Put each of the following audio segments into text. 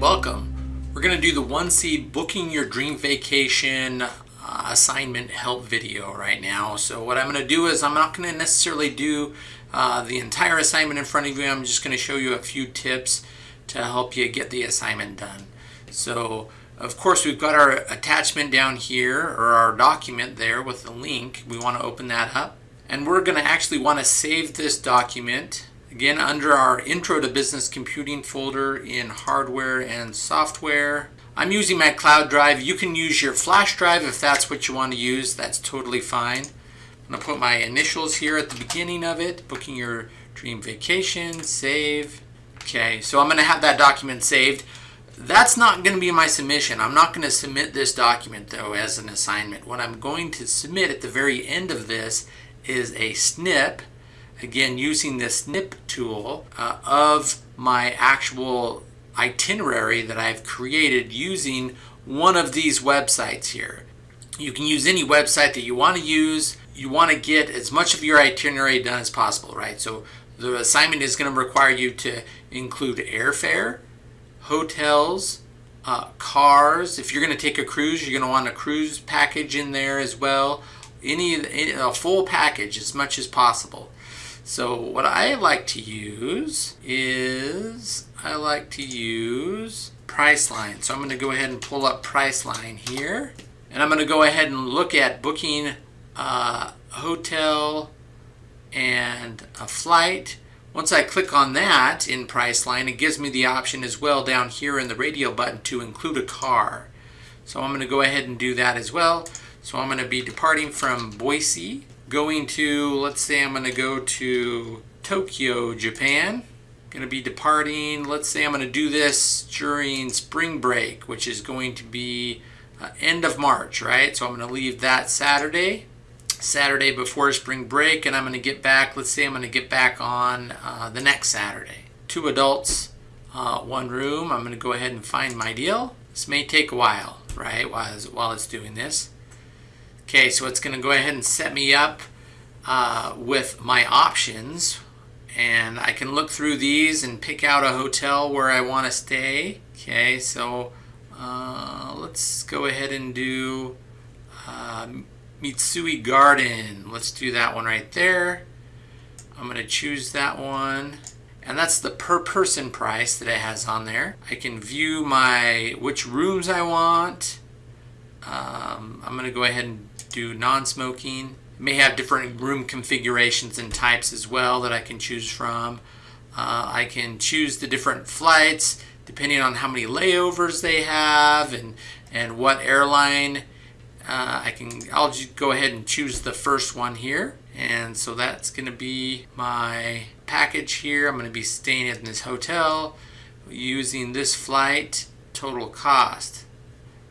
welcome. We're going to do the 1C Booking Your Dream Vacation uh, assignment help video right now. So what I'm going to do is I'm not going to necessarily do uh, the entire assignment in front of you. I'm just going to show you a few tips to help you get the assignment done. So of course we've got our attachment down here or our document there with the link. We want to open that up and we're going to actually want to save this document Again, under our Intro to Business Computing folder in Hardware and Software. I'm using my cloud drive. You can use your flash drive if that's what you want to use. That's totally fine. I'm going to put my initials here at the beginning of it. Booking your dream vacation, save. Okay, so I'm going to have that document saved. That's not going to be my submission. I'm not going to submit this document though as an assignment. What I'm going to submit at the very end of this is a snip again using the snip tool uh, of my actual itinerary that I've created using one of these websites here. You can use any website that you want to use. You want to get as much of your itinerary done as possible, right? So the assignment is going to require you to include airfare, hotels, uh, cars. If you're going to take a cruise, you're going to want a cruise package in there as well. Any, any a full package as much as possible. So what I like to use is, I like to use Priceline. So I'm going to go ahead and pull up Priceline here. And I'm going to go ahead and look at booking a hotel and a flight. Once I click on that in Priceline, it gives me the option as well down here in the radio button to include a car. So I'm going to go ahead and do that as well. So I'm going to be departing from Boise going to, let's say I'm going to go to Tokyo, Japan. Going to be departing, let's say I'm going to do this during spring break, which is going to be uh, end of March, right? So I'm going to leave that Saturday, Saturday before spring break, and I'm going to get back, let's say I'm going to get back on uh, the next Saturday. Two adults, uh, one room. I'm going to go ahead and find my deal. This may take a while, right, while, while it's doing this. Okay, so it's going to go ahead and set me up uh, with my options. And I can look through these and pick out a hotel where I want to stay. Okay, so uh, let's go ahead and do uh, Mitsui Garden. Let's do that one right there. I'm going to choose that one. And that's the per person price that it has on there. I can view my which rooms I want. Um, I'm going to go ahead and do non-smoking. may have different room configurations and types as well that I can choose from. Uh, I can choose the different flights depending on how many layovers they have and and what airline uh, I can I'll just go ahead and choose the first one here and so that's gonna be my package here I'm gonna be staying in this hotel using this flight total cost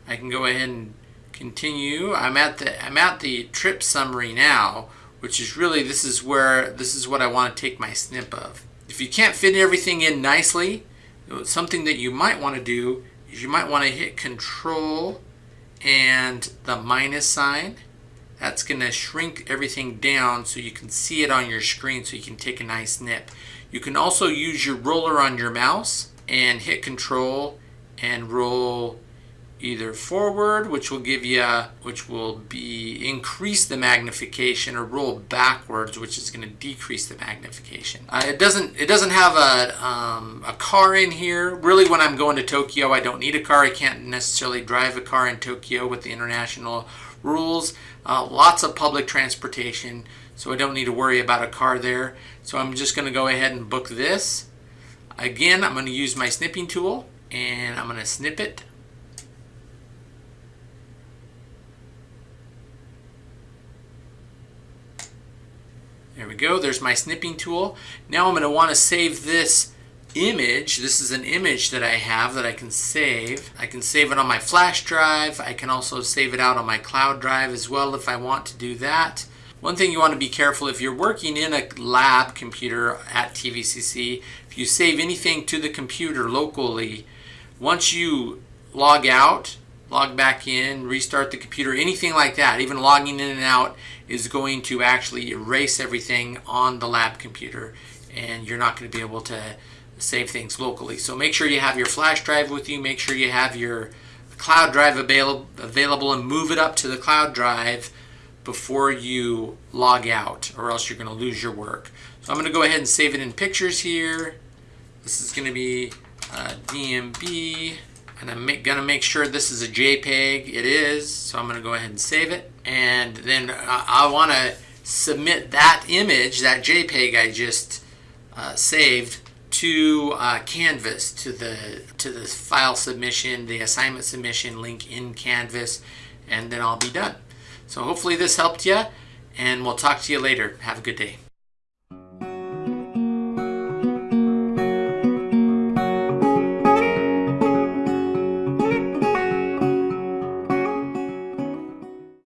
I can go ahead and continue. I'm at the I'm at the trip summary now, which is really this is where this is what I want to take my snip of. If you can't fit everything in nicely, something that you might want to do is you might want to hit control and the minus sign. That's going to shrink everything down so you can see it on your screen so you can take a nice snip. You can also use your roller on your mouse and hit control and roll either forward, which will give you, which will be increase the magnification, or roll backwards, which is going to decrease the magnification. Uh, it doesn't, it doesn't have a, um, a car in here. Really, when I'm going to Tokyo, I don't need a car. I can't necessarily drive a car in Tokyo with the international rules. Uh, lots of public transportation, so I don't need to worry about a car there. So I'm just going to go ahead and book this. Again, I'm going to use my snipping tool, and I'm going to snip it There we go. There's my snipping tool. Now I'm going to want to save this image. This is an image that I have that I can save. I can save it on my flash drive. I can also save it out on my cloud drive as well if I want to do that. One thing you want to be careful if you're working in a lab computer at TVCC, if you save anything to the computer locally, once you log out, log back in, restart the computer, anything like that, even logging in and out is going to actually erase everything on the lab computer and you're not going to be able to save things locally. So make sure you have your flash drive with you. Make sure you have your cloud drive available available and move it up to the cloud drive before you log out or else you're going to lose your work. So I'm going to go ahead and save it in pictures here. This is going to be uh, DMB and I'm going to make sure this is a JPEG. It is. So I'm to go ahead and save it. And then I, I want to submit that image, that JPEG I just uh, saved to uh, Canvas, to the to the file submission, the assignment submission link in Canvas, and then I'll be done. So hopefully this helped you, and we'll talk to you later. Have a good day.